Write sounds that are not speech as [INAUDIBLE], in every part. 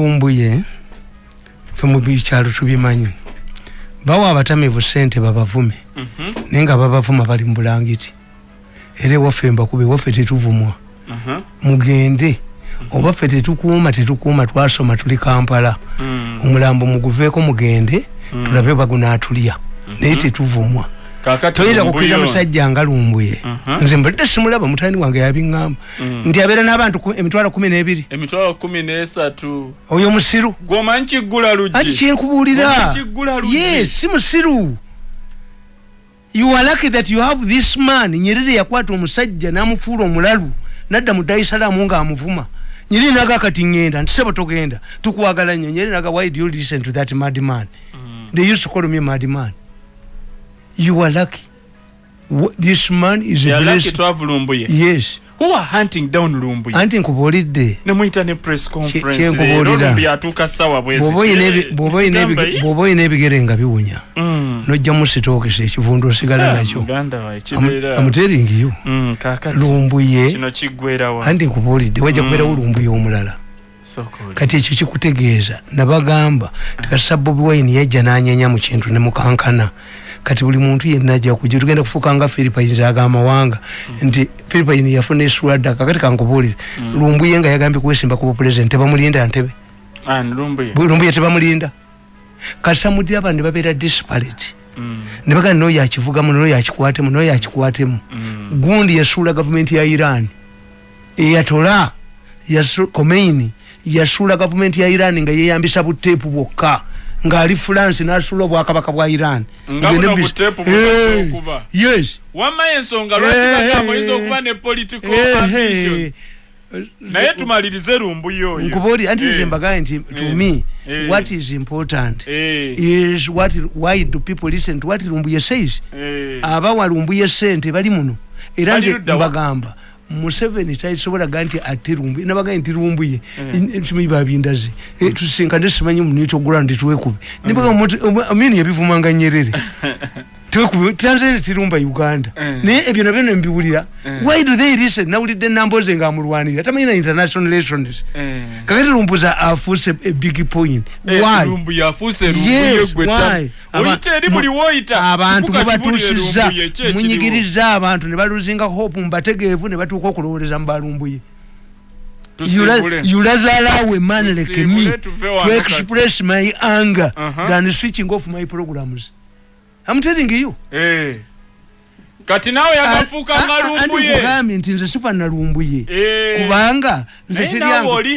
lumbuye fe mu byalo tubimanyi. Bawa abatamivu sente babavume. Mhm. naye nga babavuma bali mu bulangiti. Era ewaffe mbakube ewaffe tetuvumwa. Mhm. mugende. Oba ffe tetukuuma tetukuuma twasoma tuli kampala. Mm. omulambo muguveeko mugende tulabe bagunaatulya. Naye tetuvumwa toyinza lumbuye kukkiriza ono. musajja nga lumbuye. Mhm. nze mbadde simulaba mutani wange yabiŋŋamba nti abeera n'abantu ku- emitwalo kumi n'ebiri. Emitwalo kumi nesatu. Oyo musiru. Gwomanyi kiggula anti luggi kyenkubuulira Omanyi kiggula luggi? yes si musiru. You are lucky that you have this man. Nyerere yakwata omusajja n'amufuula omulalu nadda mu daisalaamu ng'amuvuma. Nyerere naga kati ŋŋenda nti sebo togenda tukwagala nnyo. Nyerere naga why do you listen to that mad man they used to call me mad man you are lucky. This man is a blessing yes. Who are hunting down lumbuye? Anti nkubuulidde nemuyita ne press conference kyenkubuulira. leero lumbuye atuuka ssaawa bwezi bw'oba oyina ebi- Kire- bw'oba oyina ebi- Tugamba, bw'oba oyina ebigere nga biwunya Mm. nojjamu sitookesa ekivundu osigala Ah, nakyo. Muganda wa kibeera. Amuteringiyo Mm, kakati. Lumbuye. Kino kiggwerawa anti nkubuulidde wajja kubeerawo lumbuye omulala. Sokoli. kati ekyo kikutegeeza. Nabagamba tikasa bobi wine yajja n'anyenya mu kintu ne mukankana kati buli muntu yenna ajja kujja tugenda kufuuka nga philipines ag'amawanga nti philipine yafuna eswada kakati kankubuulire. Lumbuye nga yagambye kwesimba kuba pulezidenti tebamulinda ntebe. Ah, ni lumbuye. Bwe lumbuye tebamulinda. Kasamudde abantu babeera disparate. Mm, ne bagamba noyo akivugamu noyo akikwatemu noyo akikwatemu mm. gundi yasuula gavumenti ya iran. Eyatola komeini yasuula gavumenti ya iran nga yeyambisa buteepu bwokka ngaali france nasuula obwakabaka bwa iran. Yes. Wamma ensonga lwaki bagamba oyinza okuba ne political ambition? Naye tumalirize lumbuye oyo. Nkubaoli anti nze mbagaye nti to me what is important is what why do people listen to what lumbuye says? Abawa lumbuye sente bali muno. Era nze mbagamba museveni tasobola ga nti ate lumbuye nabagaye nti lumbuye simanyi babindaze Eh, tusinkane simanyi munitogula ndi tuwekubi nibagaamini yabivumanga nyerere [LAUGHS] tanzania tirumba uganda. Eh. naye ebyo nabyo nembiwulira. Why do they listen nawulidde namboze ngaamulwanira tamanyina international relations. Eh. kakati lumbuza afuuse a big point. Eh, abantu mubatuusiza munyigiriza abantu ne baluzinga hope mubategeevu ne batuuka okulowoleza mu balumbuye Tusiibule. yurazalawe man like me. To express my anger Uh-huh. than switching off my programs I'm telling you Eh. kati naawe yagafuuka Ah, nga ah, anti lumbuye. nkugambye nti nze sifaanana lumbuye. Eh. kubanga nze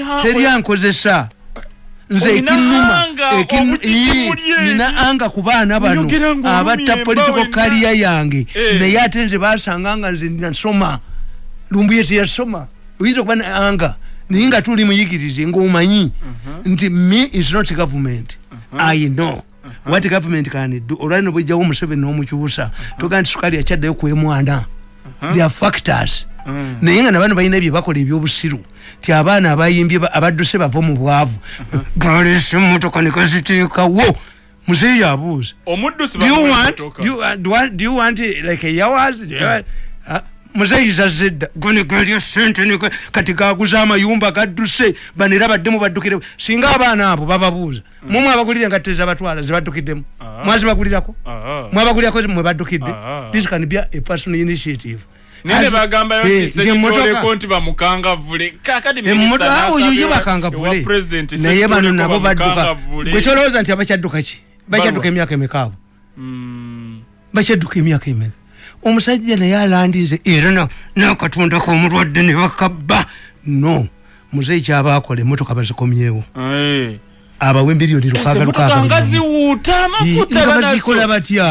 ha- teryankozesa nze ekinuma Ii, eri. nina anga ku baana bano abatta political kaliya yange. Eh. naye ate nze basanga nga nze nasoma. Lumbuye teyasoma. Oyinza okuba na anga naye nga tuli muyigirize ngaomanyi nti me is not government. I know what government can do olwalino bwejjawo omuseveni n'omukyusa toga nti sukali akyaddayo kwemwana there are factors. Mm. naye nga nabano balina byebakola ebyobusiru ti abaana abayimbye ba- abadduse bava mu bwavu. Galesa emotoka nekaziteekawo muzeeyi abuuza omuddusi do you bamuwa want emmotoka. do you, uh, do, you- do you want like a yawas uh, muzeeyi zazze dda gone galya sente ne- kati gaguza amayumba gadduse banera baddemu baddukire. Singa abaana abo bababuuza mumwe abagulire engatte zabatwala zibaddukiddemu Ah. mwazibagulirako Ah. mwabagulirako mwe baddukidde? Ah. this can be a personal initiative. Naye bagambayo Eh, nti bamukangavule. Kakati oyo bakangavule. naye bano nabo badduka. Gwe kyolowooza nti abakyadduka ki? Bakyadduka emyaka emekaawo bakyadduka emyaka emeka omusajja naye alandinze era na- n'akatonda komulwadde ne bakabba. No emotoka bazikomyewo. Abawe embiliyoni lukaaga emotoka nga lukaaga ziwuuta amafuta nga bazikola batya?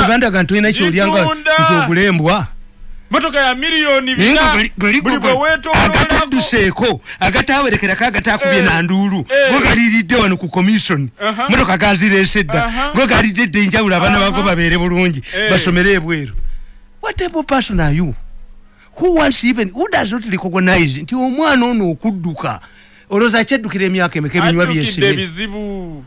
Omuganda ga ntolina kyolyanga nti ogulembwa motoka ya miliyoni naye nga bina gali- gali- buli bwe gali- weetoololako agatadduseeko agatawerekerako agataakubye Eh, nanduulu eh. go galiiridde wano ku commission. Aha. motoka gazireese dda. Aha. go galidde edda enjawulo abaana Aha. bago babeere bulungi. Eh. basomere ebweru. What type of person are you? Who wants even who does not recognize? Nti omwana ono okudduka olowooza akyeddukira emyaka emeka ebinywa addukidde byesibe ebizibu.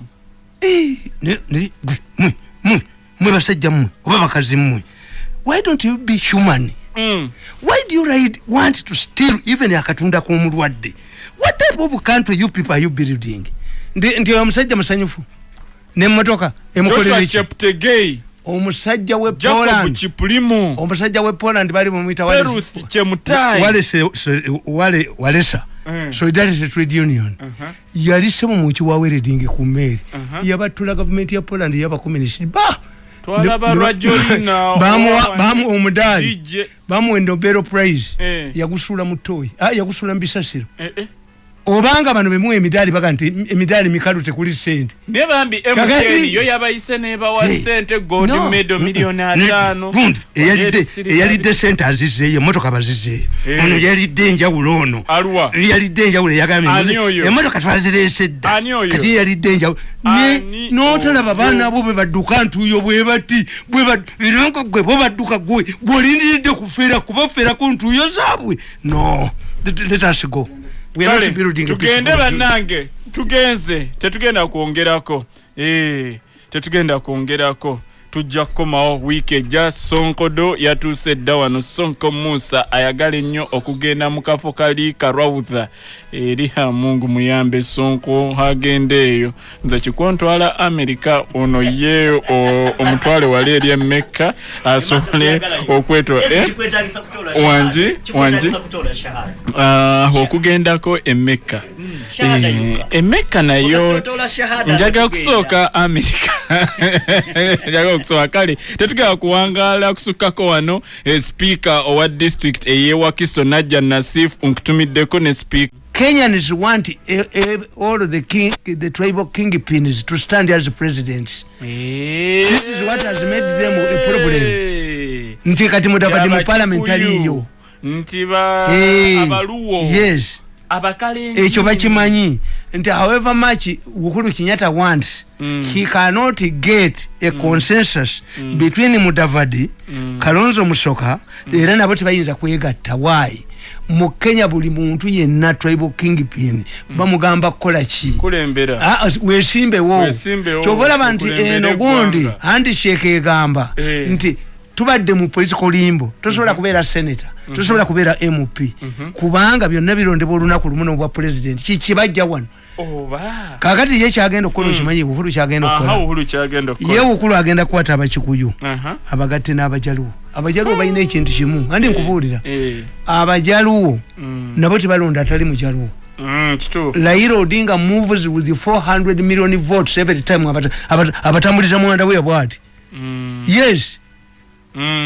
Eh, ne- ne- mwe mwe mwe basajja mmwe oba bakazi mmwe why don't you be human. Why do you ride, want to steal even akatunda k'omulwadde? What type of country you people are you building? Ndi omusajja musanyufu? Nemmotoka emukolera joshua eki cheptegei. Omusajja we poland. Omusajja we poland bali bamwita walesa. Mm. solidarity trade union. Uh-huh. yali semu mukiwaweredingi ku meeri Uh-huh. yabatula gavumenti ya poland yabakomunist ba bamu omudaali bamuwa endobero prize yagusuula mu toyi ah, yagusuula mu bisasiro. Eh, eh. Obanga bano bemuwa emidaali baga nti emidaali mikalu tekuli sente naye bambi mtn yo yabayise nebawa sente gold medo miliyoni ataano gundi eyalidde sente azizeeyo emotoka bazizeeyo. Ono yalidde enjawulo ono. Yalidde enjawulo eyagambye emotoka twazireese dda kati yalidde enjawulo. N'otalaba baana bo bwe badduka ntuyo bwe bati era nga gwe bo badduka gwe gweolindiridde kufeera kubafeerako ntuyo zaabwe. No. Let us go Tugende bannange tugenze tetugenda kwongerako. Eh, tetugenda kwongerako tujja kukomawo wiiki ejja sonkodo yatuuse dda wano. Sonko musa ayagala ennyo okugenda mu kafo kali karwautha eri amungu muyambe sonko agenda eyo. Nze kikontwala amerika ono ye o- omutwale wali eri emekka asobole okwetwa? Wanji, wanji. Ah, okugendako emekka Eh, emekka nayo njagala kusooka amerika [LAUGHS] njagala okusooka kale tetugenda kuwangaala kusukkako wano eh, speaker owa district eyewakiso najja nasif nkutumiddeko ne speaker Kenyans want eh, eh, all the king, the tribal kingpins to stand as presidents. This is what has made them a problem. Nti kati mudavadi mu parliament aliyo. nti ba Eh, abaluwo Yes. abakalenjin. ekyo bakimanyi nti however much uhuru kenyatta wants Mm. he cannot get a consensus between mudavadi kalonzo musoka era nabo tebayinza kwegatta. Why? Mu kenya buli muntu yenna tribal kingpin bamugamba kukola ki? Ah, wesimbewo Weesimbewo, kyova olaba nti eno gundi handishake egamba Eh. nti tubadde mu political limbo tosobola kubeera senator tosobola kubeera mp kubanga byonna birondebwa olunaku lumu nobwa president. Kikibajja wano? Kakati ye kyagenda okukola okimanyi bukulu kyagenda okukola? Ye bukulu agenda kukwata abakikuyu. Aha. Abagatte n'abajaluwo. Abajaluwo balina ekintu kimu. Andi nkubuulira. eh. Abajaluwo mm, nabo tebalonda atali mujaluwo mm, Raila Odinga moves with 400 million votes every time abata- abata- abatambuliza mwanda we bwati. Mm, yes. mm.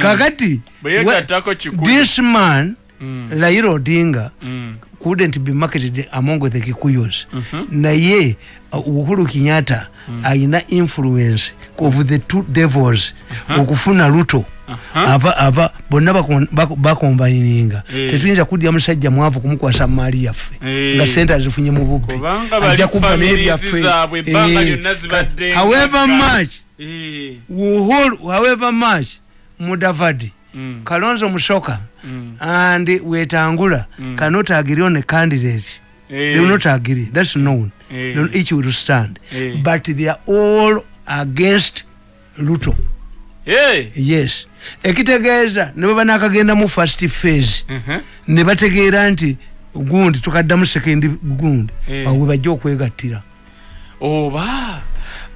Kakati bwe yegattako kikulu this man Mm, Raila Odinga mm, couldn't be marketed among the Kikuyos. Mhm. naye uh, Uhuru Kenyatta ayina influence of the two devils okufuna luto Aha. ava ava bonna bakon- bako- bakombayininga. Eh. tetuyinza kudya musajja mwavu kumukwasa maali yaffe Eh. nga sente azifunye mu bubbi. Ajja kubba families n'ebyaffe Eh, however much Eh, Uhuru however much Mudavadi. Mm, Kalonzo Musyoka mm, and Wetangula. Cannot agree on a candidate. Eh, they will not agree. That's known. Eh. They each will stand. Eh. but they are all against Ruto. Eh, yes. Ekitegeeza ne bwe banakagenda mu first phase mhm. ne bategeera nti gundi tukaddamu second gundi. Eh. awo bwe bajja okwegattira. Oba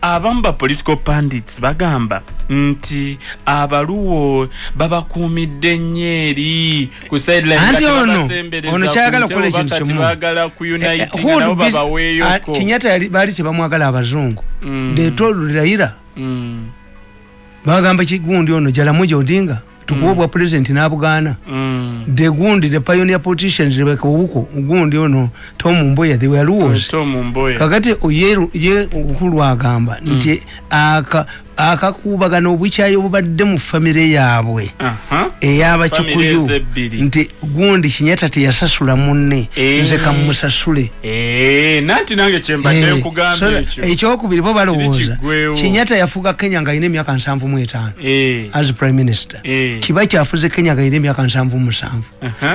abamu ba political pandits bagamba nti abaluwo babakuumidde nnyo eri ku sideline Anti nga ono- ono kyayagala oba ekintu kati kimu. baagala Eh, eh, ah, baali kyebamwagala abazungu. Mm. Raila Mm, bagamba kigundi ono jalamuja odinga tukuwa obwa president n'abugaana mm. the gundi the pioneer politicians rebeka obuko gundi ono tom mboya they were rules. Tom mboya. Kakati ye, ye obukulu agamba nti aka akakuubagano obukyayi obubadde mu famire yaabwe. Ey'abakikuyu nti gundi kinyata teyasasula munne. Eh. nze kamusasule Eh, Eh, ekyokubiri bo balowooza. kinyata yafuga kenya nga alina emyaka nsanvu mu etaano as prime minister. Kiba kyafuze kenya nga alina emyaka nsanvu mu musanvu.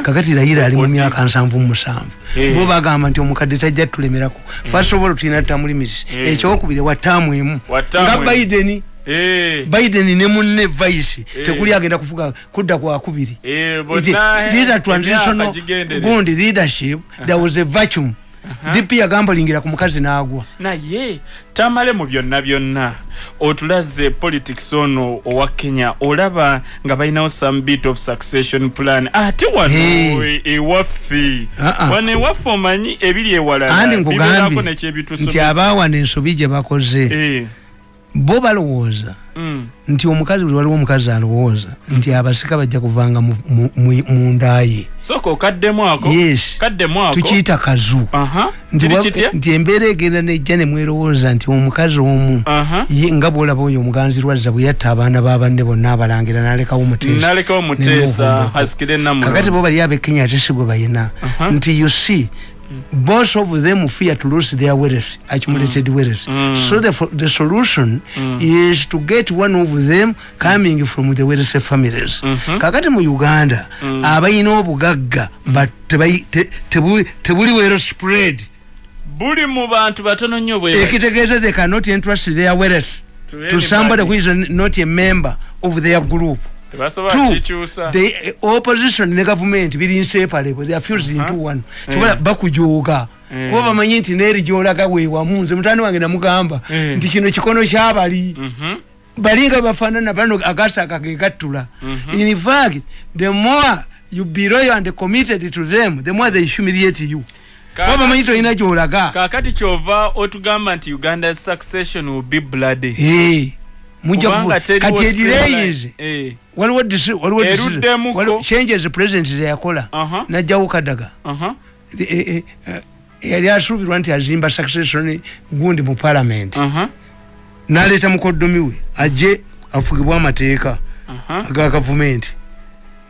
Kakati rayira ali mu myaka nsanvu mu musanvu. Bo bagamba nti omukadde tajja tulemerako. First of all tulina tamulimisi ekyokubiri wa taamu emu nga emu. Biden Eh, biden ne munne vice. Eh. tekuli agenda kufuga kudda kwakubiri eh, gigenderera. gundi leadership. There was a vacuum. Dp yagambolingira ku mukazi n'agwa. Naye tamale mu byonna byonna. Otulaze politics ono owa kenya olaba nga balinawo some bit of succession plan. Ate wano e- ewaffe. Ah. wano ewaffe omanyi ebiri ewalala. Bibeerako nkugambye nekyebitusomesa nti abaawana ensobi gye bakoze. Eh, bo balowooza. Mm, nti omukazi buli waliwo omukazi alowooza nti abasika bajja kuvanga mu- mu- mu- munda ye sooka okaddemu ako? Yes. Kaddemu ako? Tukiyita kazu. Nti embeera egenda nejja nemwerowooza nti omukazi omu ye nga bwolaba oyo omuganzi lwazza bwe yatta abaana babanne bonna abalangira nalekawo muteesa nalekawo muteesa hasikire kakati namulo bo bali abekenya ate si gwe bayina. Nti you see both of them fear to lose their wealth accumulated mm. wealth. Mm. So the, the solution mm. is to get one of them coming from the wealthy families. Mm-hmm. Kakati mu uganda abayina obugagga but tebayi- te- tebuli tebuli well spread. Buli mu bantu batono nnyo bwe ekitegeeza they cannot entrust their wealth To to somebody who is not a member of their group. tebasobola Two, kikyusa the uh, opposition ne government biri inseparable they are fused into one. Tukola bakujooga. Eh. kuba bamanyi nti neeri gyolaga weewamu nze mutani wange namugamba Eh. nti kino kikono kyabali. Mhm. bali nga bafaanana bano agasaka gegattula in fact the more you be loyal and committed to them the more they humiliate you. Kuba bamanyi tolina gyolaga. kaakati kyova otugamba nti uganda succession will be bloody. Eh, kati edireyinze Eh, waliwo waliwo changes president zeyakola najjawo kadaga. Eh, eh, yali asuubirwa nti azimba succession gundi mu parliament. Naleeta mukoddomi we ajje afugibwe amateeka aga gavumenti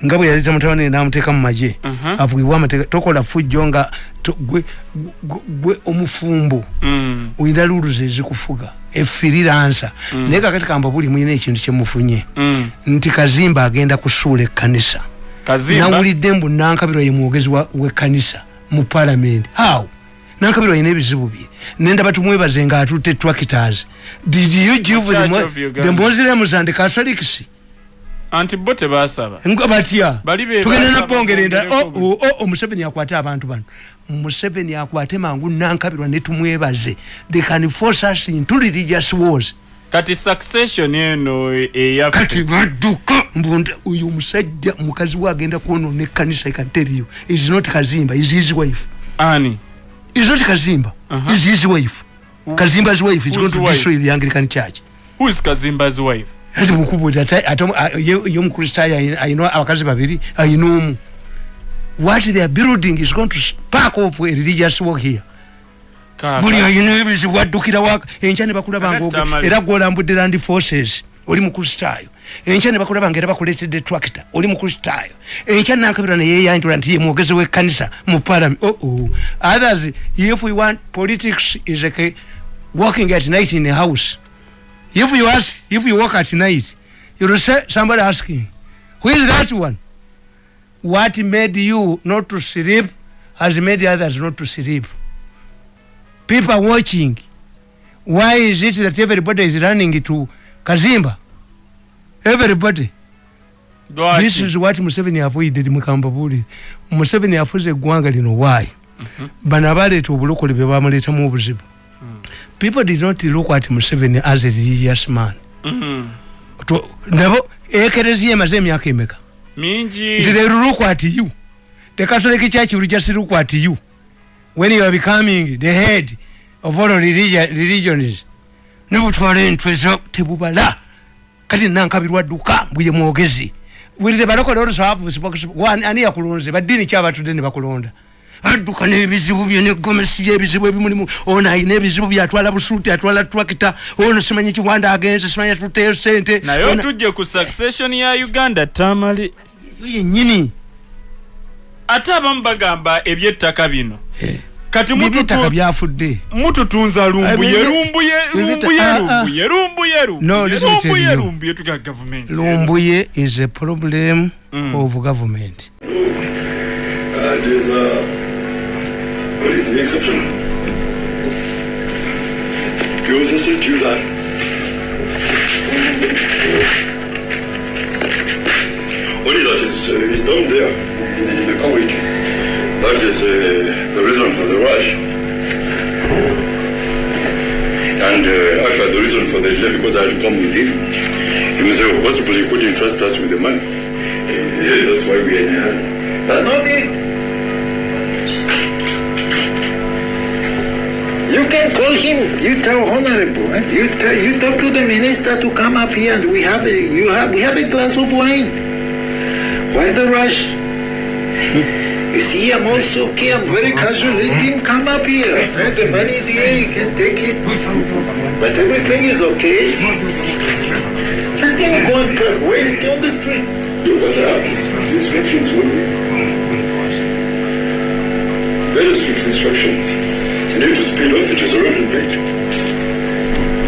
nga bwe yaleeta mutabani namuteeka mu magye. Aha. afugibwe amateeka tokola fujjo nga gwe- omufumbo. Mm, oyina luluzi ezikufuga efiriransa naye kakati kamba buli muyina ekintu kyemufunye mm. nti kazimba agenda kusuula ekkanisa. Nawulidde mbu nankabirwa ye mwogezi w'ekkanisa mu palamenti how? Nankabirwa yina ebizibu bye. Nendaba tumwebaze nga atutte tractors. Did you give them the muslims and catholics anti bo tebasaba. Nga batya? Tugenda nabongere nda. bongereko oh, oh, oh, omuseveni akwate abantu bano. Museveni akwate mangu nankabirwa netumwebaze they can force us into religious wars. Kati succession eno eyaffe kati badduka mbunda. Uyu omusajja mukazi we agenda kwonona ekkanisa you is not kazimba is his wife. Ani? Is not kazimba Uh-huh. is his wife. Kazimba's wife is Whose going to wife? destroy the anglican church. Who is kazimba's wife ati mukubuuza ye omukristaayo ayina- abakazi babiri ayina omu. What they are building is going to spark off a religious war here. Buli ayina ebizibu addukira waka enkya ne bakulaba nga era gwolambudde land forces oli mukristaayo enkya ne bakulaba nga era bakuleetedde tractor oli mukristaayo enkya nankabira neyeyanjula nti ye mwogezi w'ekkanisa mu parliament. Oh others if we want politics is like walking at night in a house if you ask if you walk at night you'll say somebody asking who is that one? What made you not to sleep has made others not to sleep. People are watching. Why is it that everybody is running to kazimba? Everybody. Lwaki? this is what museveni avoided mukamba buli museveni afuze eggwanga lino why? Bano abaleeta obulokole bye bamuleetamu obuzibu people did not look at museveni as a religious man. Mhm. To- nabo ekereziya emaze emyaka emeka? Mingi. Nti they look at you? The catholic church will just look at you. When you are becoming the head of all religion, religions nebutwala entweza tebubala. Kati nankabirwa dduka mbwiye mwogezi. Wirire balokole also have spokes- one, ani yakulonze baddiini kyabatudde ne bakulonda adduka n'ebizibu bye negomesi yebizibu ebimulimu. Ono ayina ebizibu bye atwala busuuti atwala twakita ono simanyi kiwanda agenze simanyi atuteyo sente naye otujje ku succession ya uganda tamale. Yo yennyini. Ate abamu bagamba ebyettaka bino. Kati mututu- byafudde. mututunza lumbuye Ebibye- lumbuye ebibye- lumbuye ah, ah. lumbuye lumbuye No, lumbuye listen to lumbuye you. lumbuye tuga gavumenti lumbuye is a problem Mm. of government. Uh, there's uh, What do you think of him? Goes July. Only that is, uh, is down there in, in the college. That is uh, the reason for the rush. And uh, actually the reason for the delay because I had to come with him. He was possibly couldn't trust us with the money. Uh, that's why we are." That's Not it. You can call him. You tell honorable. eh? You tell, you talk to the minister to come up here, and we have a you have we have a glass of wine. Why the rush? [LAUGHS] you see, I'm also okay. I'm very casual. Let him come up here. eh? The money is here. You can take it. But everything is okay. Let him go and park. Where is he on the street? Do what happens. Instructions will be. Very strict instructions. You need to speed off, it is already late.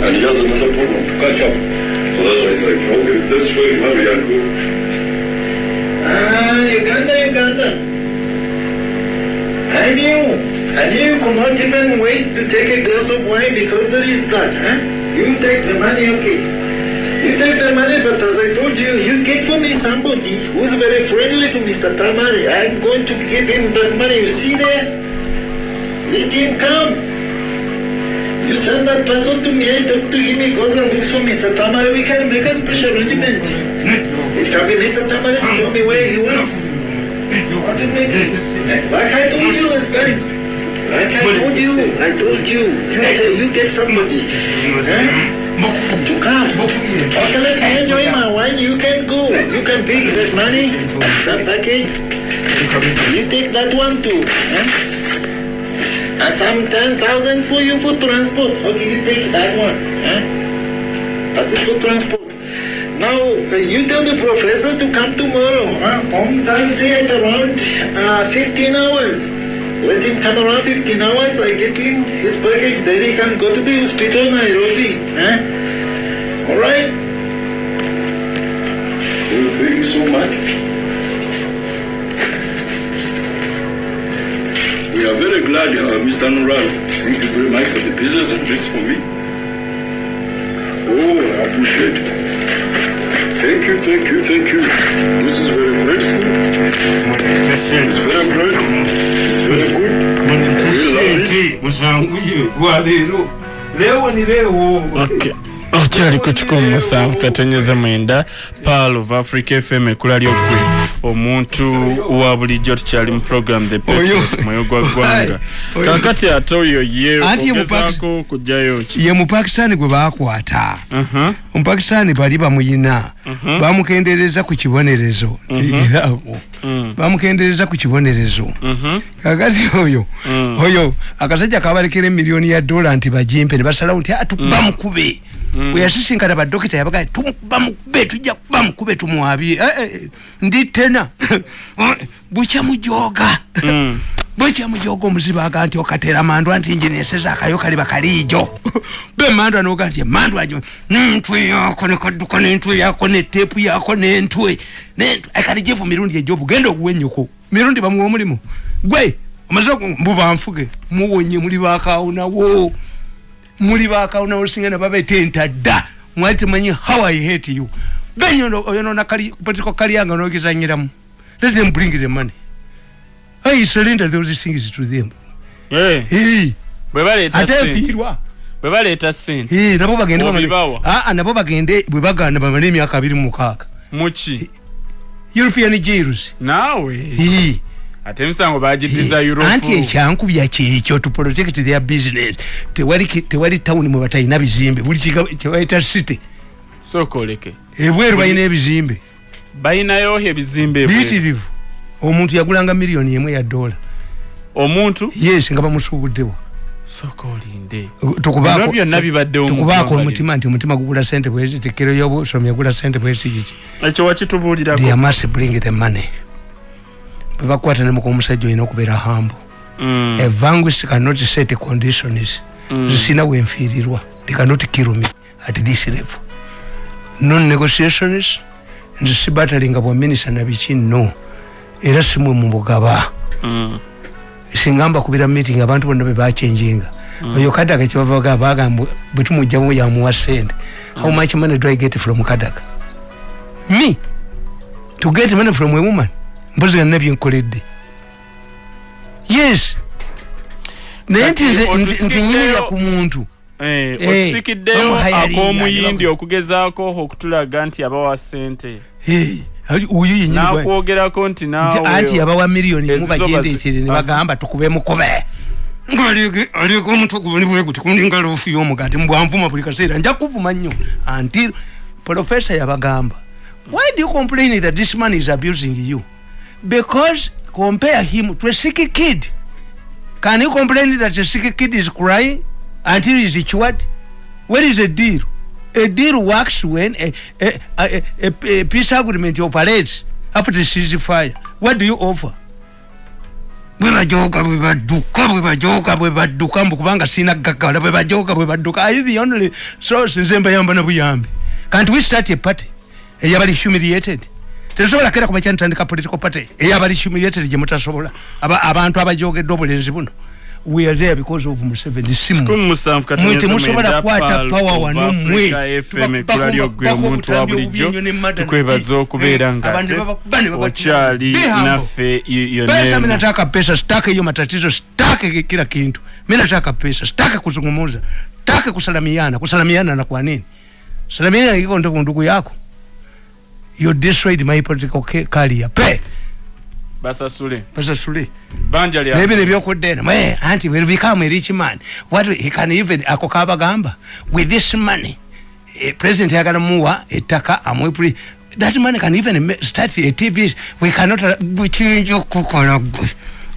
And he has another problem to catch up. So that's why he's like, okay, let's try hurry and go. Ah, Uganda, Uganda. I knew. I knew you could not even wait to take a glass of wine because there is that, huh? You take the money, okay. You take the money, but as I told you, you get for me somebody who's very friendly to Mr. Tamari. I'm going to give him that money. You see there? Let him come. You send that person to me, I talk to him, he goes and looks for Mr. Tamari. We can make a special arrangement. It can be Mr. Tamari to me where he wants. What it makes Like I told you last time. Like I told you, I told you. You, you get somebody. Huh? To come. Okay, let me enjoy my wine. You can go. You can pick that money, that package. You take that one too. Huh? And some 10,000 for you for transport. Okay, you take that one. Huh? That is for transport. Now, uh, you tell the professor to come tomorrow, huh? on Thursday at around uh, 15 hours. Let him come around 15 hours, I get him his package, then he can go to the hospital in Nairobi. Huh? Alright? Thank you so much. Are uh, Mr. Nural. Thank you very much for the business and this for me. Oh, I appreciate it. Thank you, thank you, thank you. This is very grateful. It's very great. It's very good. Okay. okyali ku kikumi musanvu katonyeza mwenda pal of africa fm ekula lyokwe omuntu wa bulijjo tukyali mu program the mwoyo gwa ggwanga. Kakati ate oyo ye ogezaako kujjayo ki? ye mupakisitaani gwe baakwata. Mhm. omupakisitaani bali bamuyina. Bamukendereza ku kibonerezo. Eraako bamukendereza ku kibonerezo. Kakati oyo oyo akasajja kabalekera emiliyoni ya dola nti bajimpe ne basalawo nti atu bamukube bwe yasisinkana badokita yabaga bamukube tujja bamukube tumwabye Eh, eh, ndi tena. [LAUGHS] Bukyamujoga [LAUGHS] bwekyamujoga omuzibu aga nti okatera mandwa nti njineseza akayo kali bakaliijo. [LAUGHS] Be mandwa noga nti mandwa jo ntwe yako nekadduka nentwe yako netepu yako nentwe nentwe. Kali jefu mirundi ejobu genda okuwenyuko mirundi bamuwa omulimu. Gwe omaze mbubanfuge muwonye muli bakawunawo muli bakawunawo singana babetenta dda. Mwali temanyi how i hate you. Benyo oyonona political kalyanga nogezanyiramu let them bring the money. I surrender those things to them. Hey, bwe baleeta ate sente nfiirwa. bwe baleeta sente Hey, nabo bagende Obibawa? Ah, ah, nabo bagende bwe bagaana bamale emyaka abiri mu mukaaga. Muki european jails naawe. Hey, ate emisango bagiddiza hey. europe. anti ekyankubya kyekyo to protect their business. Tewali tewali tawuni mwe batalina bizimbe. Buli kyebayita city. Sooka oleke ebweru balina ebizimbe. Balinayo ebizimbe ebweru. biyitirivu omuntu yagulanga miliyoni emu ya dola omuntu? Yes nga bamusuubuddewo. Tukubaako- ggwanga omutima nti omutima gugula sente bwezi tekero yobusomi agula sente bwezi kiki ekyo wakitubuulirako. They must bring the money bwe bakwata nemuka omusajja olina okubeera hambo Mm, a vanquish cannot set conditions zisina wenfiirirwa they cannot kill me at this level. Non negotiations nze sibatalinga bwa minisa nabiki no era simwe mubugaba mm, singa mbakubira meeting abantu bonna bebachenjinga oyo kadaga kyebavaga bagamba bwe tumugjamu yamuwa sente how much money do i get from kadaga? Me? To get money from a woman mpozi ganna byenkoledde yes. Naye nti nti- nyimirira ku muntu. Eh, Eh, otusikiddeyo ak'omuyindi okugezaako okutulaga nti abawa ssente. Hey, ali- oyo yenyini bwa- n'akwogerako nti nti anti naawe yabawa miliyoni emu bagendekere ne bagamba tukube mukube. Ngaliko omutwe gubonibwe guti kulinga loofu y'omugati mbwanvuma buli kaseera nja kuvuma nnyo. Anti profesa yabagamba why do you complain that this man is abusing you because compare him to a sick kid. Can you complain that a sick kid is crying until he is cured? Where is a deal a deal works when a, a, a, a, a peace agreement operates after ceasefire. What do you offer? Bwebajoka bwebadduka bwebajoka bwebadduka mbu kubanga sina gaggala bwebajoka bwebadduka are you the only source nze mbayamba can't we start a party? Eyabali humiliated tetusobola kera kuba kyantandika political party. Eyabali humiliated gye mutasobola. Aba- abantu abajogedde obulenzi buno. We are there because of museveni. Simu. Kumi musanvu mwe katoneza temusobola mwenda kukwata Pearl pawa of wano Africa mmwe fm ekkula lyogwe omuntu wa bulijjo tukwebaza okubeera nga ate okyali naffe yo pesa mi nemu nataka pesa sitake hiyo matatizo sitake kila kintu. Mi nataka pesa sitake kuzungumuza sitake kusalamiana. Kusalamiana na kwa nini? Salamiana iko ndugu ndugu yako you destroyed my political ca- career. Pe! Basasule. Pesa suli banja lya nebino ebyokuddeena mwe anti will become a rich man what he can even ako kabagamba. With this money eh, president yagala muwa ettaka amwe pri- that money can even start a tv we cannot bukiyinza okukola gwe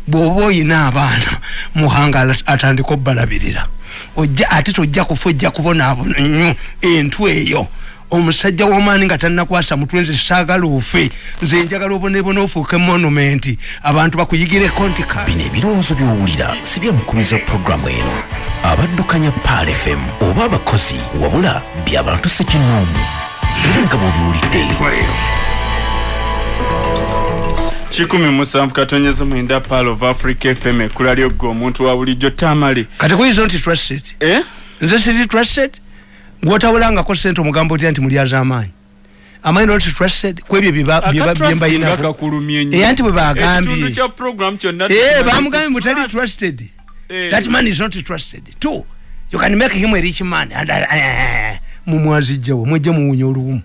bw'oba oyina abaana muhanga ala- atandika obbalabirira ojja ate tojja kufa ojja kubonaabona nnyo entw eyo omusajja w'omaani nga tannakwasa mutwe nze saagala ofe nze njagala obonebona ofuuke monumenti abantu bakuyigireko nti ka. Bino ebirowoozo by'owulira si byamukubiza pulogulaamu eno. Abaddukanya paal fm oba abakozi wabula by'abantu sekinoomu era nga bw'obiwulidde. Kikumi musanvu katonyeza mwenda pal of africa fm ekkula lyogwe omuntu wa bulijjo tamale. Kati kuyinza nti trusted? Eh? nze siri trusted gwotawulangako sente omugambo otya nti mulyaza amaanyi. Not trusted. Kwebyo byembayina kakulumye Era nti bwe bagambye. bamugambye trust. trusted. Eh. that man is not trusted. Two you can make him a rich man. Mumwazijjawo mwejje muwunya olubumu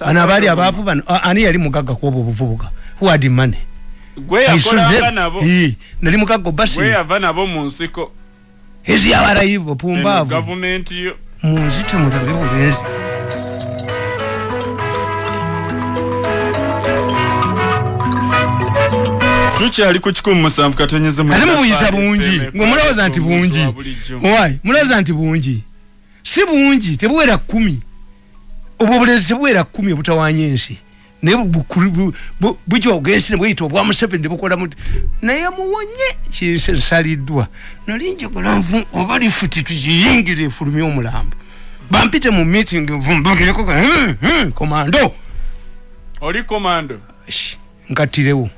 bano abaali abaavu bano ani yali mugagga kwobwo obuvubuka? Who had money? Nali mugagga obasi gwe yava nabo mu nsiko. Ezi abarayivu eno pumbaavu gavumenti yo munzito mutabe bulenzi tukyali ku kikumi musanvu katonyeza ate mubuyisa bungi ngwe mulowooza nti bungi wai mulowooza nti bungi si bungi tebuwera kumi obwo obulenzi tebuwera kumi obutawanya ensi naye bukuli- bu- bu- bujooga ensi nebweyita obwa museveni nebukola muti. Naye muwonye kinse nsaliddwa nali njagala nvu oba lifuti tukiyingire efulumye omulambo. Bampite mu meeting nvumbagireko komando oli komando Sh, nkattirewo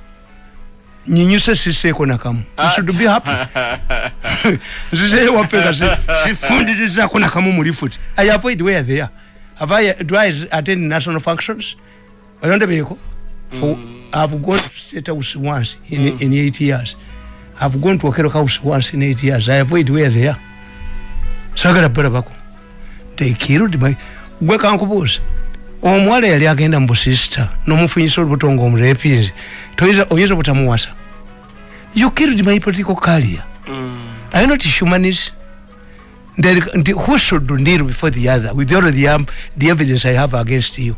nyinyuse siseeko nakamu should be happy. [LAUGHS] Nzizeyo waffe nga si- sifundirizaako nakamu mu lifuti i avoid where they are. Have I, do i attend national functions olondebeeko for i've gone to state house once in, in eight years. I've gone to okero house once in eight years. I avoid where they are. Sagala balabako they killed my gwe kankubuuza omuwala yali agenda mu busisita n'omufunyisa olubuto nga omurepinzi toyinza oyinza obutamuwasa you killed my political career. Are you not humanist. There- who should deal before the other with all the, um, the evidence i have against you?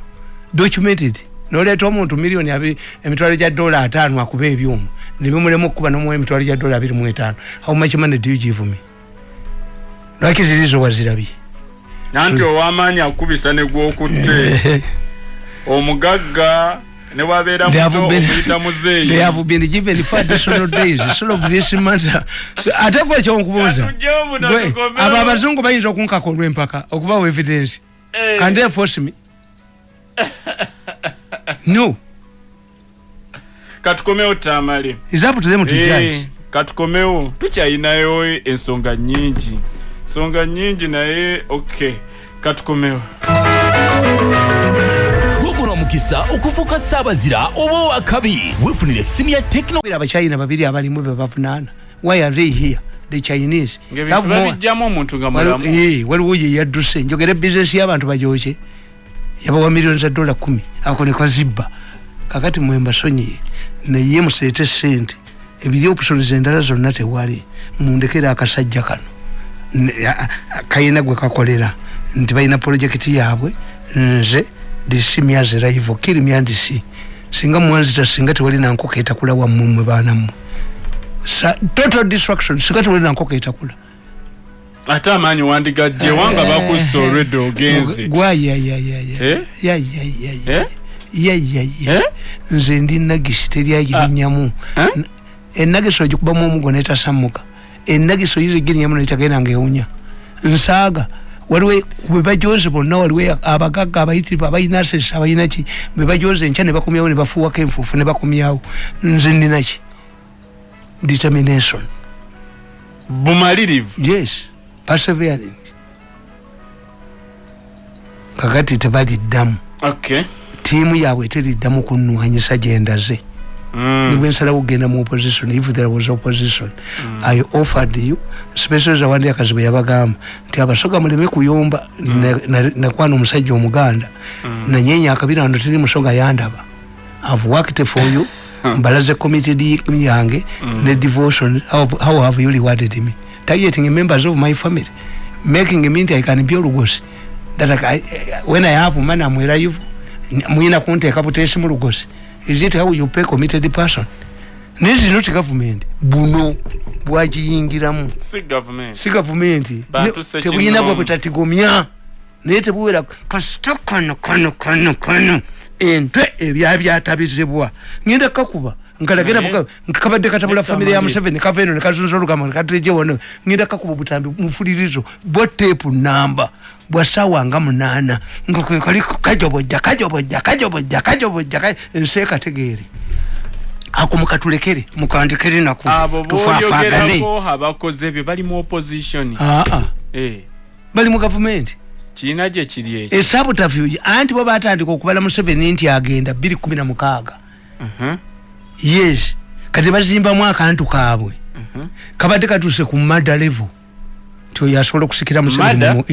Documented noleeta omuntu miliyoni emitwalo gya dola ataano akuba ebyuma. Nebimulemu okukuba nomuwa emitwalo gya dola abiri mu etaano. How much money do you give me? Lwaki zirizo wazirabye? Nanti owamaanyi akubisa negwokutte [LAUGHS] omugagga They have been- they have been given for additional days. Solve this matter So, ate gwe kyonkubuuza abo abazungu bayinza okunkaka olw'empaka okubawa evidence. Eh. can they force me [LAUGHS] [LAUGHS] no. Katukomewo tamale. Eh, katukomewo tukyayinayo ensonga nyingi. Nsonga nyingi naye ok katukomewo omukisa okufuuka saabazira oba owakabi wefunira ekisimu ya tekinologira abachina babiri abalimu bebavunaana why are they here? The chinese. Waliwo eh, yeyadduse njogera ebizinesi y'abantu bajoke yabawa miliyoni za dola kumi. Ako nekazibba kakati mwembasonyiye naye museete sente. Ebiri opusones endala zonna tewali. Mundekere akasajja kano. Kayina gwe kakolera. Nti balina projekiti yaabwe. Nze disimyaze raivo kirimyandisi singa mwanzita singa tewali nankoko etakula wammumwe baanammwe Sa- total destruction singa tewali nankoko etakula ate amaanyi wandigajje wanga bakussa eh. olwedde ogenze. Yayayaya nze ndi nagisi teryagirinyamu ah. enagisi eh? ogikubamu omugo netasammuka enagisi oyizigirinyamu netagenda ngaewunya nsaaga waliwo bebajoze bonna waliwo abagagga abayitirivu abalina asesa abalinaki bebajoze enkya ne bakomyawo ne bafuuwako enfuufu ne bakomyawo nze ndinaki determination. Bumalirivu. Yes. Persevering kakati tebaliddamu okay. Tiimu yaabwe teriddamu kunwanyisa gyendaze Mm. nibwe nsalawo okugenda mu opposition if there was opposition. I offered you special zawandi akazi bwe yabagamba nti abasoga muleme kuyomba Na- na- nakwana omusajja omuganda nanyenya akabira wano teri musoga yandaba i've worked for you. [LAUGHS] Mbalaze committed yange. Ne devotion how, how have you rewarded me targeting members of my family making me nti i can be olugosi that I, I, when i have money i'm alive muyina kunteeka buteesi mu lugosi is it how you pay committed person? This is not government. Buno bwagiyingiramu si gavumenti si gavumenti Bantu Ne- sekinoomu. tebuyina bwe butatigomya naye tebuwera kasita kano kano kano kano entwe ebyabyatabizibwa ngenda kakuba nkalagera nkabadde katabula famire ya museveni kava eno nekazunza olugamba nekatulejewono ngenda kakuba obutambi mufulirizo bwa teepu namba bwa saawa nga munaana nga kwe kali kajobojja kajobojja kajobojja kajobojja ka- ensi ekategeere ako mukatulekere mukandikere naku abo tufaafagane. abakoze ebyo bali mu opposition. Aa Eh, bali mu gavumenti kiina gye kiri ekyo. Esabutafugi anti bo batandika okubala museveni nti agenda 216 Mhm, yes kati bazimbamu akantu kaabwe mhm. kabadde katuse ku mada level. Nti oyo asobola okusikira museveni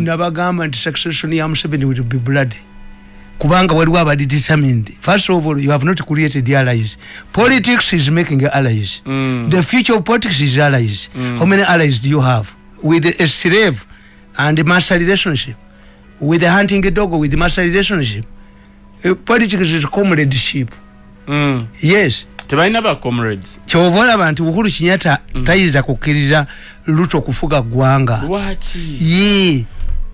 nabagamba nti succession ya museveni will be blood. Kubanga waliwo abadi determined. First of all you have not created allies. Politics is making allies. Mm. the future of politics is allies. How many allies do you have? With a slave and master relationship. With a hunting dog with master relationship. Uh, politics is comradeship. Mm. Yes. Tebalina ba comrades. Kyova olaba nti uhuru kinyata tayinza kukkiriza luto kufuga ggwanga. Lwaki? Ye.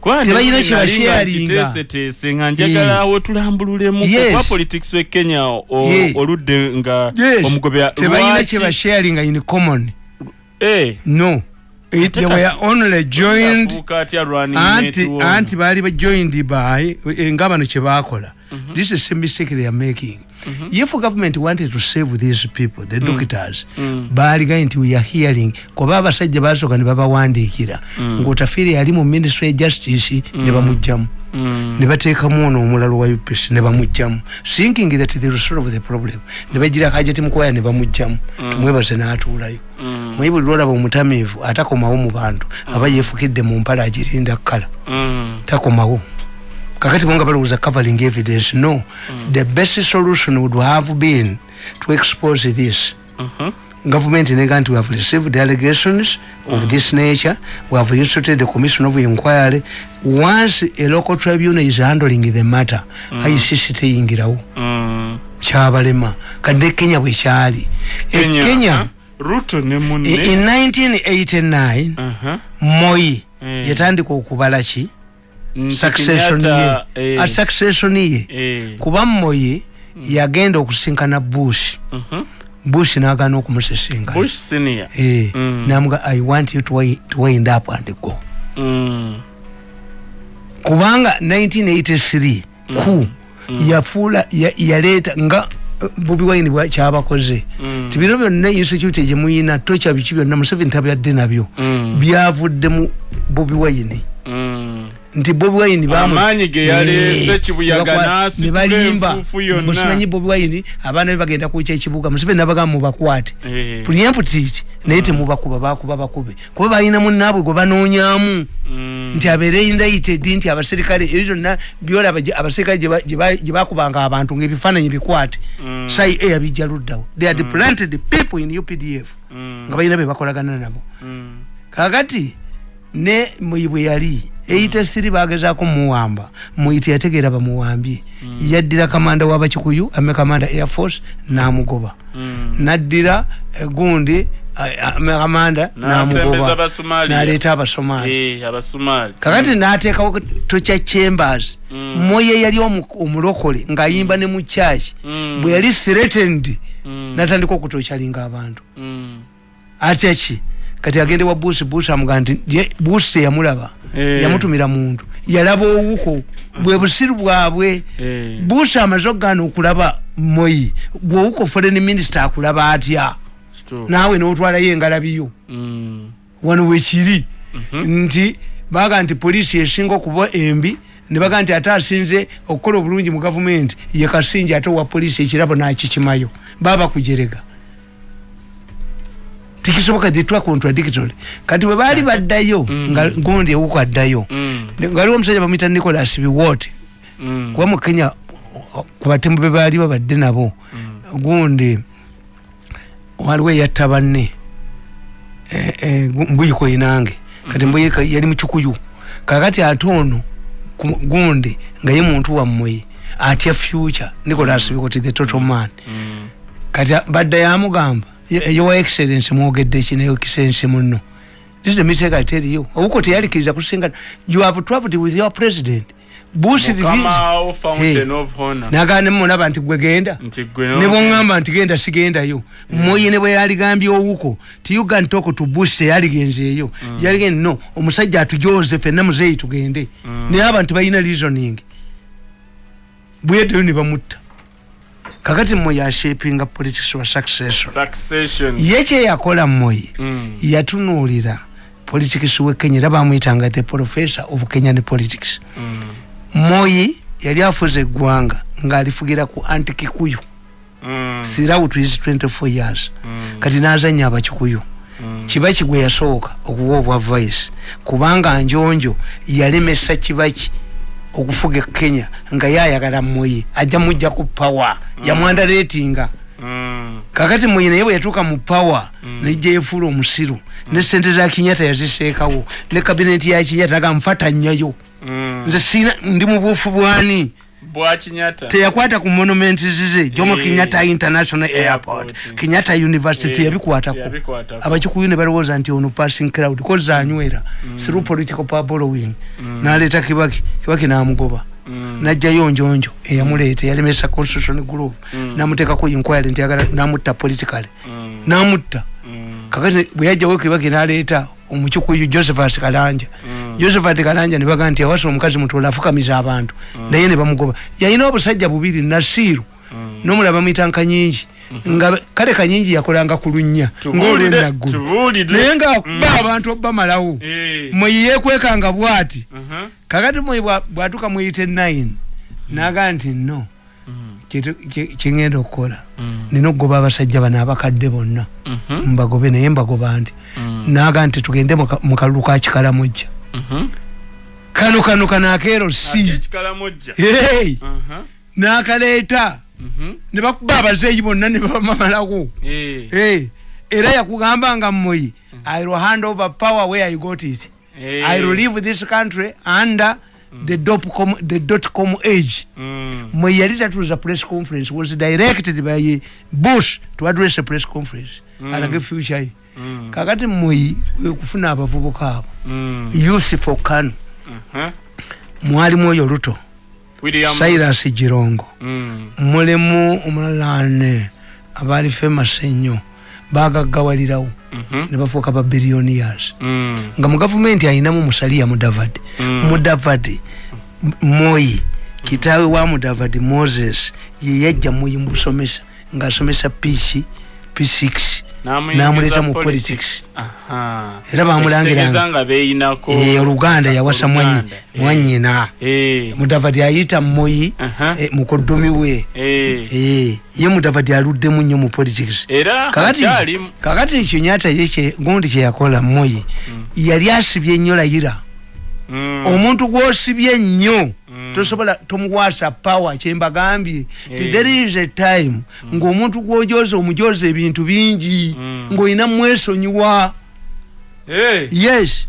Kuba Tebalina nali kye nga njagala awo tulambululemu. Yes. kuba politics we kenya oludde nga yes. omugobe tebalina kye basharinga in common. Eh, no. It, they were only joined anti anti baali ba joined by eh, nga bano kye baakola this is a mistake they are making. If government wanted to save these people the doctors baaligaye nti we are hearing kuba abasajja basooka ne babawandiikira ngaotafiire yali mu ministry ya justice ne bamugjamu Mm. Ne bateekamu ono omulalo wa upc ne bamugjamu thinking that they will solve the problem. Ne bagira kajeti mukwaya ne bamugjamu tumwebaze n'atuulayo. Mm. mwenye buli lwolaba omutamiivu atakomawo mu bantu aba yeefukidde mu mpala agirinda kkala. Mm. takomawo. Kakati bonga balowooza covering evidence no. The best solution would have been to expose this. Mhm. Government nega nti we have received allegations of this nature. We have instituted a commission of inquiry. Once a local tribunal is handling the matter icc teyingirawo Mm. kyabalema. Kadde kenya bwekyali e Kenya, kenya huh? ruto ne munne? in 1989 Aha. moi Eh. yatandika okubala ki? Nti succession ye. eh, a succession ye. Eh, kuba moi yagenda okusinkana bush. Mhm. Bush nagana okumusisinkana senior Eh, Mm. namuga i want you to, to wind up and go Mm. kubanga 1983 ku yafuula ya- yaleeta nga eh, bobi wine kyabakoze Mm. ti bino byonna insecurity gyemuyina tokya biki byonna museveni tabyadde nabyo Mm. byavudde mu bobi wine Mm. Nti bobi wine Amaanyi ge yaleese, Eh, Kibuyaga n'asitula nebalimba. enfuufu yonna. Mbusimanyi bobi wine abaana be bagenda kwokya ekibuga museveni nabagamba mubakwate. Eh. puliemputiti naye temubakuba bakuba bakube kuba balina munaabwe gwe banoonyamu Mm. nti abeere indicted nti abaserikale ebyo byonna byolaba gye- abaserikale gye ba- gye ba- gye bakubanga abantu ngaebifaananyi bikwate. Sai e yabijja luddawo they had planted people in updf nga balina be bakolagana nabo. Mm. kakati ne muyi bwe yali siri bagezaako muwamba. Muyiti yategeera bamuwambye yaddira kamanda w'abakikuyu ame kamanda air force namugoba. Naddira eh, gundi eh, N'asembeza namugoba. naleeta abasomali. Eh, kakati nateekawo tokya chambers. Moye yali omu- omulokole ng'ayimba ne mu Mm. bwe yali threatened natandika okutokyalinga abantu. Mm. Kati agende wa bush bush amugaa nti ye- bush teyamulaba Eh. yamutumira muntu yalaba owuko bwe busiru bwabwe Eh. bush amaze okugaana okulaba moyi gwowuko foreign minister akulaba atya True. naawe notwalayo engalabiyo Mm. wano wekiri nti baga nti poliisi esinga okuba embi nebaga nti ate asinze okukola obulungi mu gavumenti ye kasinji ate owa poliisi ekirabo nakikimayo baba kujerega tikisoboka thitwa contradictory kati bwe baali baddayo nga gundi ewuko addayo Mm. ngaliwo omusajja bamwita nicolas biwot Mm. kuba mu kenya ku batembu be baali babadde nabo gundi waliwo eyatta banne. Eh, gu- mbuyiko inange kati mbuyiko yali mukikuyu kakati ate ono gundi nga ye muntu wammwe atya future nicolas bikoti the total man. Kati a- badda yamugamba "Ye- yowa excellence mwogedde ki nayo excellence muno this is the mistake i tell you. Obuko teyalikiriza kusingana you have traveled with your president. Nagamba nemulaba nti gwe genda Nti genda sigendayo moye ne bwe yaligambye owuko. Ti you can talk to bush teyaligenzeeyo yaligenze no omusajja atujoze fenna muzeeyi tugende. Naye abantu balina reasoning. Bweddeyo ne bamutta kakati moye ashapinga politics wa succession Succession. ye kyeyakola moye Mm. yatunuulira politics we kenya era bamwyitanga the professor of kenyan politics Mm. moyi yali afuza eggwanga ng'alifugira ku antikikuyu Mm. throughout his 24 years kati nazanya abakikuyu kibaki gwe yasooka okuwa obwa vice kubanga njonjo yalemesa kibaki okufuga e kenya nga yayagala moyi ajja mujja ku power. Yamwandaleetinga Mm. kakati moyi naye bwe yatuuka mu power nejja yefuula omusiru ne sente za kinyata yaziseekawo ne kabineti ya kinyata aga nfatanyayo Mm. nze sina ndi mu buufu bwani teyakwata ku monument zize jomo Eh. kenyatta international airport. Kenyatta university Eh, teyabikwatako teyabikwatako. abakikuyu ne balowooza nti ono passing crowd koza anywera through political pablowing naleeta kibaki kibaki namugoba. Najjayo njonjo eyamuleeta yalemesa constitution group. Namuteekako inquiry nti agala namutta politically. Namutta. Kakati bwe yajjawo kibaki naleeta omukikuyu josephat kalanja josephat kalanja nebaga nti awasa omukazi mutola afukamiza abantu. Naye ne bamugoba. Yalina obusajja bubiri nasiru. Nomulaba bamwita nkanyingi nga kale kanyingi yakolanga ku lunnya tubuulire. naye ngaakuba abantu bamalawo Eh. mweyi yekwekanga bwati Uh-huh. kakati mweyi bwa- bwatuuka muyite 9 naga nti no kyetu- kye- kyengenda okukola. Nina okugoba abasajja bano abakadde bonna. Mhm. mbagobe naye mbagoba nti. Naga nti tugende mu ka- mu kalulu ka kikalamujja. Kano kano kano akeero si! Uh-huh. n'akaleeta Mhm. ne bakuba abazeeyi bonna ne bamamalawo Eh. Era yakugamba nga mmoyi i will hand over power where i got it Eh. i will leave this country under the dot com, the dot com age Mm. mwe yali tatuuza press conference was directed by bush to address a press conference mm. alage future ye Mm. Kakati mweyi wekufuna abavubuka abo Mm. for kano Uh-huh. mwalimu oyo luto silas girongo Mm. mulimu omulala ne abaali famous ennyo bagaggawalirawo Mhm. ne bafuuka ba billionaires Mm. nga mu gavumenti ayinamu musaliya mudavadi Mm. mudavadi moyi kitaawe wa mudavadi moses ye yajja moyi mubusomesa ng'asomesa p p6 N'amuyingiza n'amuleeta mu politics. politics Aha. Era bamulangiranga. Eh, oluganda yawasa. Eh. mwanyina Eh. mudavadi ayita eh, mukodomi we Eh. Eh, ye mudavadi aluddemu nnyo mu politics kakati kenyatta ye gundi kyeyakola moyi yali asibye ennyo layira Mm. omuntu gwosibye nnyo tosobola tomukwasa power kyembagambye ti Eh. there is a time ng'omuntu gwojoza omujoza ebintu bingi Mm. ng'olina mwesonyiwa. Eh. yes.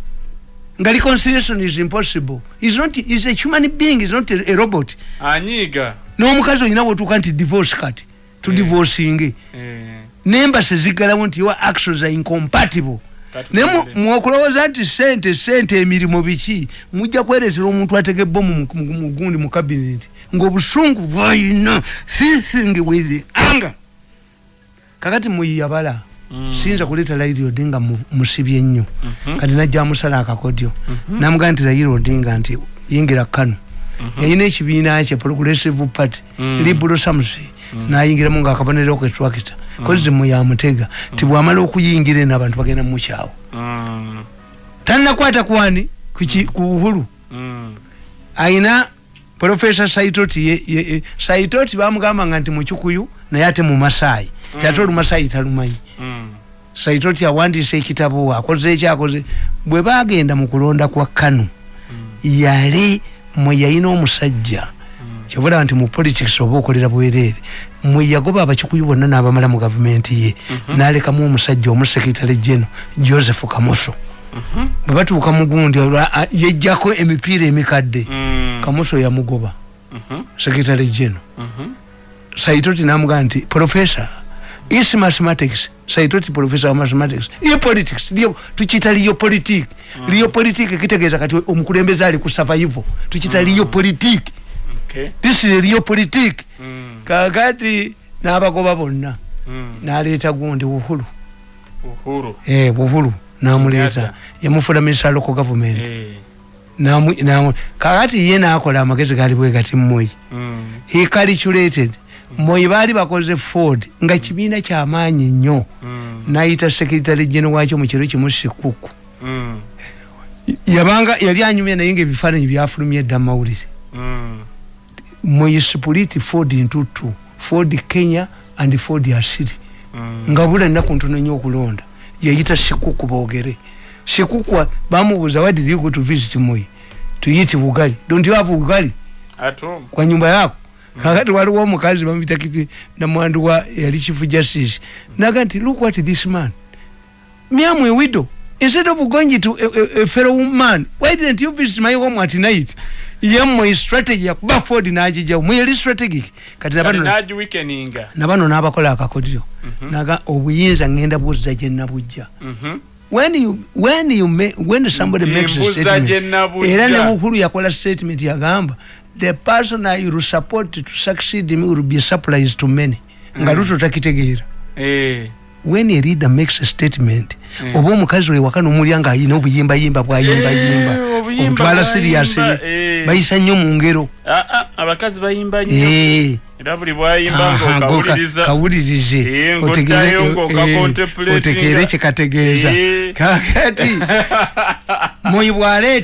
Nga reconciliation is impossible. Is not is a human being is not a, a robot. Anyiiga n'omukazi olina wotuuka nti divorce kati tudivorcinge Eh. nembase ziggalawo nti your actions are incompatible naye mwokulowooza nti sente sente emirimu biki? Mujja kwereetera omuntu atega ebbomu mu- mu- mu gundi mu kabinet ng'obusungu bwayina. Fithing with anger kakati muyiyabala Mm. siyinza kuleeta raila odinga mu- musibye ennyo Mhm. kati najja amusala akakodyo. Namugaa nti raila odinga nti yingira kano yayina ekibiina kye progressive party Mm. liberal samusi nayingiramu ngaakabonero ketwakita kozi muyamutega ti bwamala okuyingira eno abantu bagenda mumukyawo Mm. tanakwata kwani ku uhuru? Mm. ayina profesa saitoti saitoti bamugambanga nti mukikuyu naye ate mumasaayi ti ate olumasaayi talumanyi. Mm. saitoti awandiisa ekitabo akoze ekyakoze bwe bagenda mu kulonda kwa kanu yali mwe yayina omusajja kyobulaba nti mu politics oba okolera bwereere mwe yagoba abakikuyu bonna n'abamala mu gavumenti ye n'alekamu omusajja omusekitale geno joseph kamoso. Bwe batuuka mu gundi yejjako emipiira emikadde Mm. kamoso yamugoba. Mhm. sekitale geno Mhm. saitoti namugaa nti profesa is mathematics? Saitoti profesa wa mathematics. Iyo politics liyo tukita liyo politik. Liyo politik kitegeeza kati omukulembeze ali ku survival. Tukita liyo politik Okay. this is liyo politik Mm. kakati n'abagoba bonna. Mm. n'aleeta gundi buhulu uhuru eh buhulu n'amuleeta. Yamufula minister local government. Eh. Kakati ye n'akola amagezi gali bwe gati mmoyi Mm. he calculated. Moyi baali bakoze ford nga kibiina kyamaanyi nnyo. Nayita sekretary geno wakyo mu kiro kimu sikuku. Yabanga yali anyumya naye nga ebifaananyi byafulumya edda mawulire Mm. split ford two ford kenya and ford asiri. Mm. nga bula nnaku ntono nnyo okulonda. Yayita sikuku boogere sikuku bamubuuza why did you go to visit moyi tuyiti bugali. Don't you have bugali? At home. kwa nyumba yako. Kakati waliwo omukazi bamuyita kiti namwandu wa yali chief justice. Naga nti look what this man miamu a widow instead of going to a, a, a fellow man why didn't you visit my home at night yemwe strategy yakuba ford nagijawo mweyali strategic kati nabano n'abakola akakodyo. Naga obuyinza ngenda buzza gye nabujja. Mhm. when you when you make, when somebody makes a statement era ne bukulu yakola statement yagamba the person I will support to succeed me will be a surprise to many. Nga luto takitegeera. Eh. When a leader makes a statement oba omukazi wewaka nomulya nga ayina obuyimbayimba bwayimbayimba Eh, obuyimba omutwala bwayimba, sirias eh. bayisa nnyo mu ngero Ah, ah, abakazi bayimba nnyo Eh. era buli bwayimba Aha, ng'okawuliriza kawulirize Eh, otegere- ng'oddayo ng'oka eh, otegeere kyekategeeza Eh. kakati [LAUGHS] moyi bwaleeta